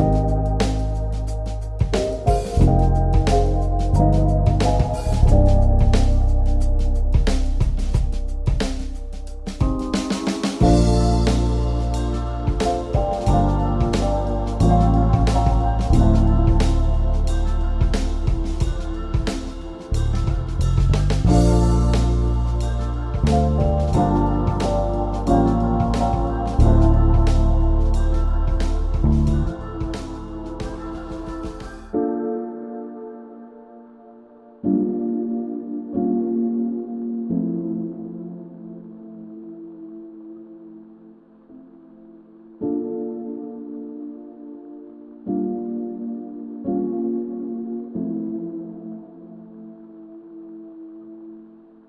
you